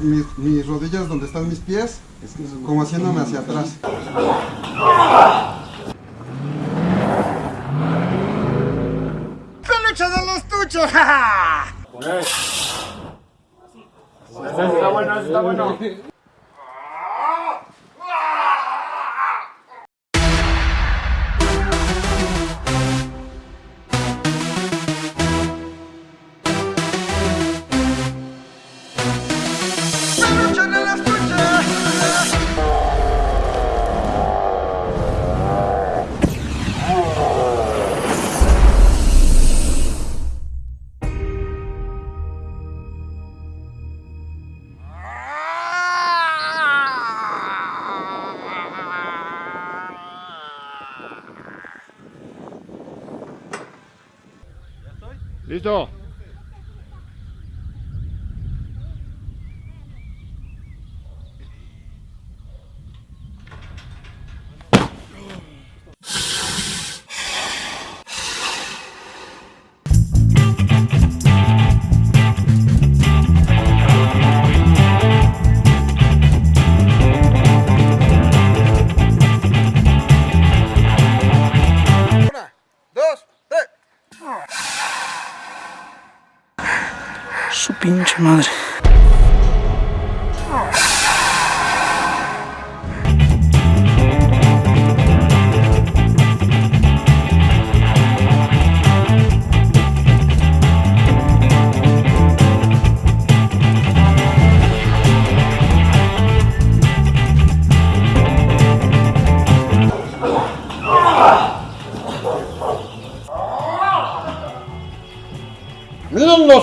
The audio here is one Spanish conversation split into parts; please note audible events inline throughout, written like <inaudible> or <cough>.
mis, mis rodillas donde están mis pies, como haciéndome hacia atrás. ¡Peluche del estuche! Está bueno, está bueno. Listo. Պինչ մար։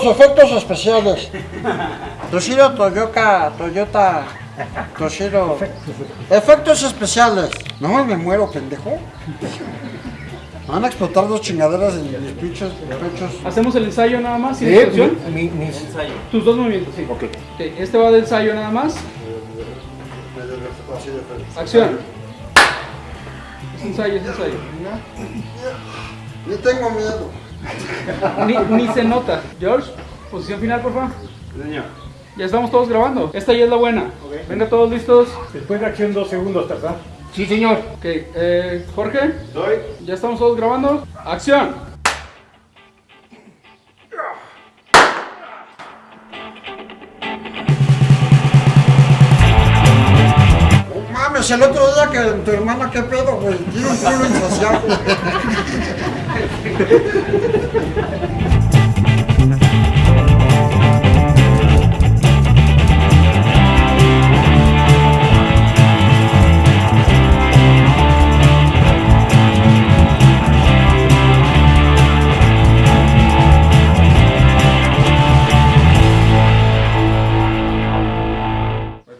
los efectos especiales. Toshiro Toyota, Toyota, Toshiro. Efectos especiales. No, me muero, pendejo. Me Van a explotar dos chingaderas en mis pinches pechos. Hacemos el ensayo nada más, sin instrucción. Tus dos movimientos, sí. Ok. Ok, Este va de ensayo nada más. Acción. Es ensayo, es ensayo. Ni tengo miedo. <laughs> Ni, ni se nota. George, posición final, por favor. Ya estamos todos grabando. Esta ya es la buena. Venga, todos listos. Después de acción, dos segundos, ¿verdad? Sí, señor. Ok, eh, Jorge. Ya estamos todos grabando. Acción. No mames, el otro día que tu hermana, qué pedo, güey. Tiene un culo insaciable.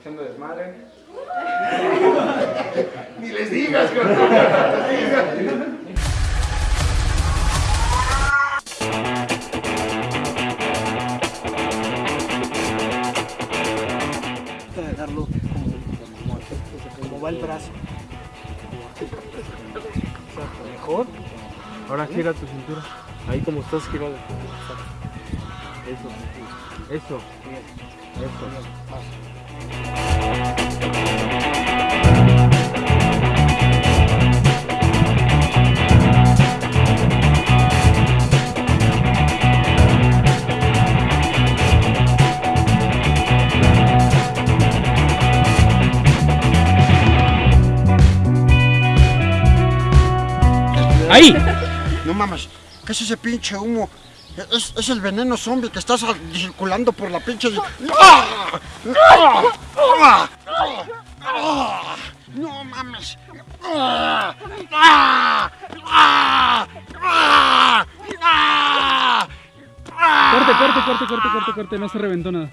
Echando desmadre. <laughs> gira tu cintura. Ahí como estás girado. Eso. Eso. Eso. Ahí. No mames, ¿qué es ese pinche humo? Es, es el veneno zombie que está circulando por la pinche. No mames. Corte, corte, corte, corte, corte, corte. No se reventó nada.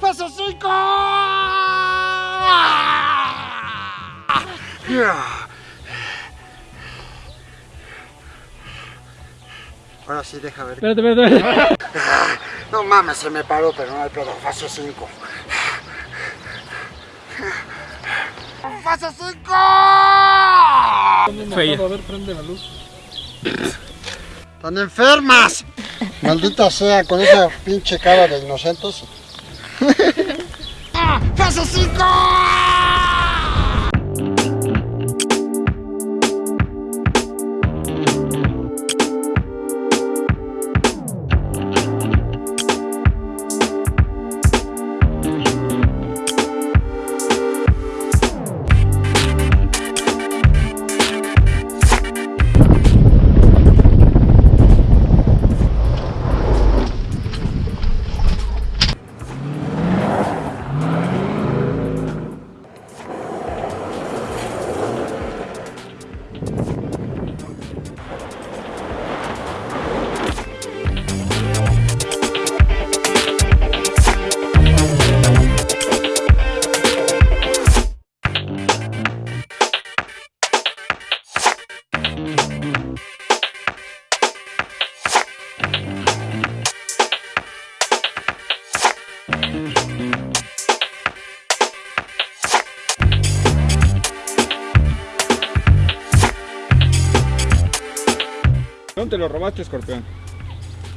¡Fase 5! Ahora sí, deja ver. Espérate, espérate, espérate. <laughs> No mames, se me paró, pero no hay pedo. Fase 5. ¡Fase 5! Fea. A ver, prende la luz. ¡Están enfermas! Maldita sea, con esa pinche cara de inocentes. ¡Cállese, <laughs> cinco! ¿Dónde te lo robaste, escorpión?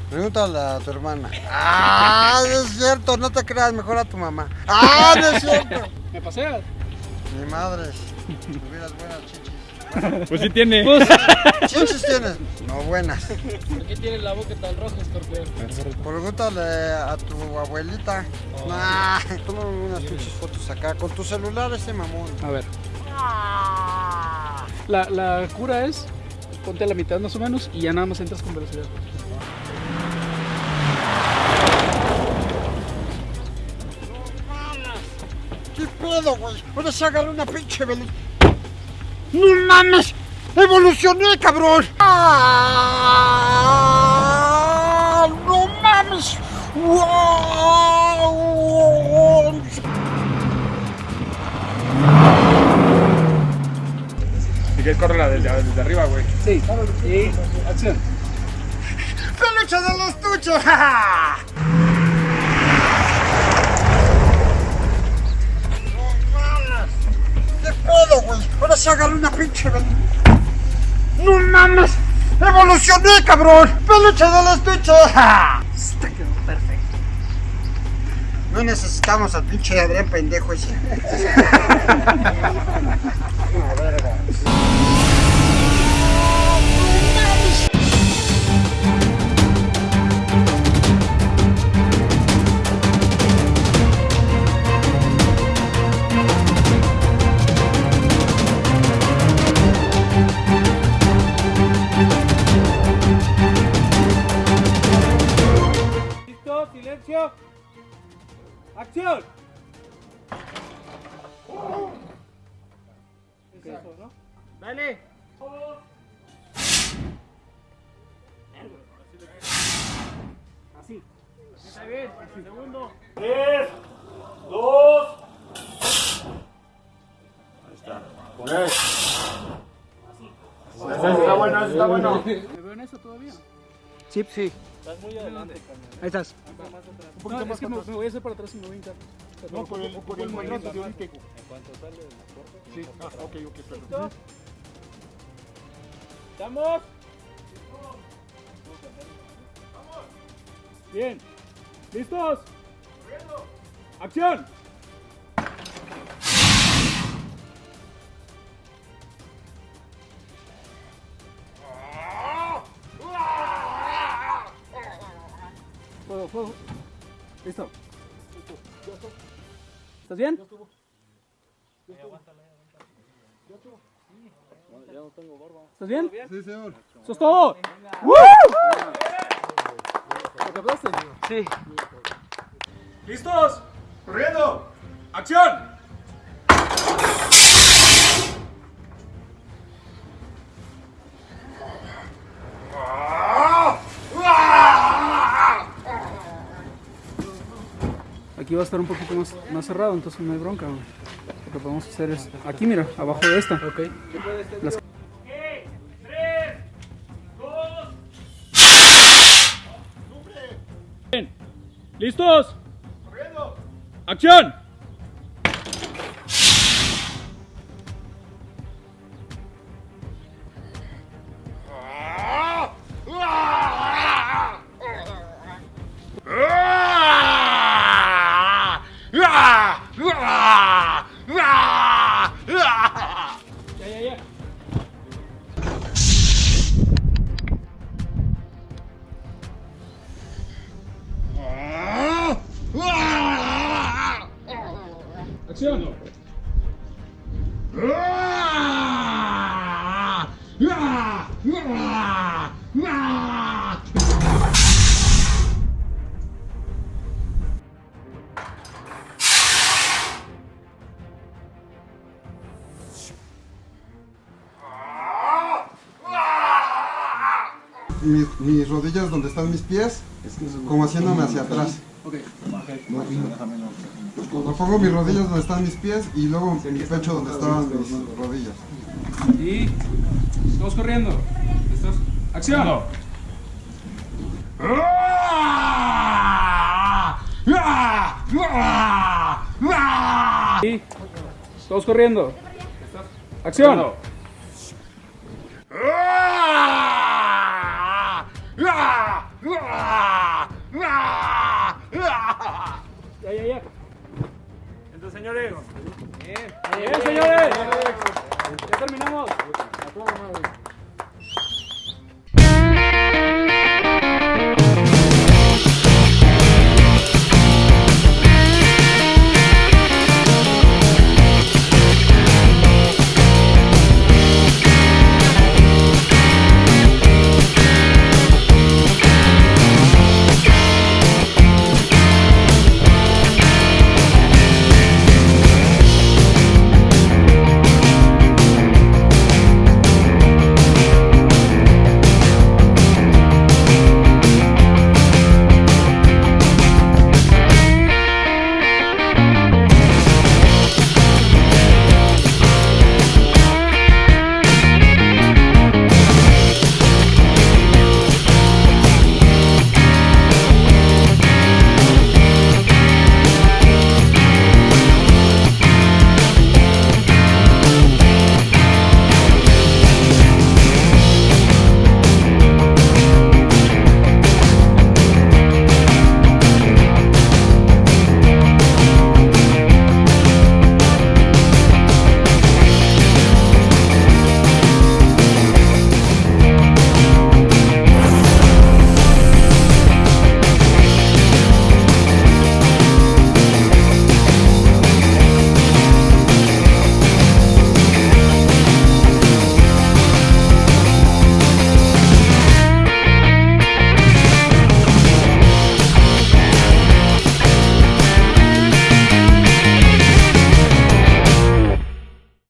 Pregúntale a tu hermana. Ah, no es cierto, no te creas, mejor a tu mamá. Ah, no es cierto. <laughs> ¿Me paseas? Mi madre, tuvieras buenas chichis. Pues sí tiene. ¿Chichis tienes? No, buenas. ¿Por qué tiene la boca tan roja, escorpión? Pregúntale a tu abuelita. Nah, toma unas pinches fotos acá con tu celular ese mamón. A ver. La, la cura es, ponte a la mitad más o menos y ya nada más entras con velocidad. ¿Qué pedo, güey? Ahora se agarró una pinche velo. ¡No mames! ¡Evolucioné, cabrón! ¡Ah! ¡No mames! ¡Wow! Si quieres, corre la desde, desde arriba, güey. Sí. Y acción. ¡Peluche de los tuchos! ¡Ja, ja! ¡No mames! ¿Qué pedo, güey? Ahora se agarró una pinche. ¡No mames! ¡Evolucioné, cabrón! ¡Peluche de los tuchos! ¡Ja! Está quedó perfecto. No necesitamos al pinche Adrián pendejo ese. <laughs> <laughs> Así. Está bien. Segundo. Está bueno, está bueno. ¿Me veo en eso todavía? Sí, sí. Ahí estás. Un poquito más. Es que me, me voy a hacer para atrás y me voy a hincar. No, por el, por el movimiento de ahorita. Sí, ah, ok, ok, perdón. ¿Estamos? Bien. ¿Listos? ¡Acción! Fuego, fuego. Listo. ¿Estás bien? ¿Estás bien? Sí, señor. ¡Eso es todo! ¿Lo captaste? Sí. ¿Listos? ¡Corriendo! ¡Acción! Aquí va a estar un poquito más, más cerrado, entonces no hay bronca. güey. Lo que podemos hacer es aquí, mira, abajo de esta. Ok. Las- Bien. ¿Listos? ¡Acción! Mis, mis rodillas donde están mis pies, como haciéndome hacia atrás. Cuando pongo mis rodillas donde están mis pies y luego mi pecho donde estaban mis rodillas. Y todos corriendo. ¿Listos? Acción. Y todos corriendo. Acción. Ya, señores. Ya terminamos.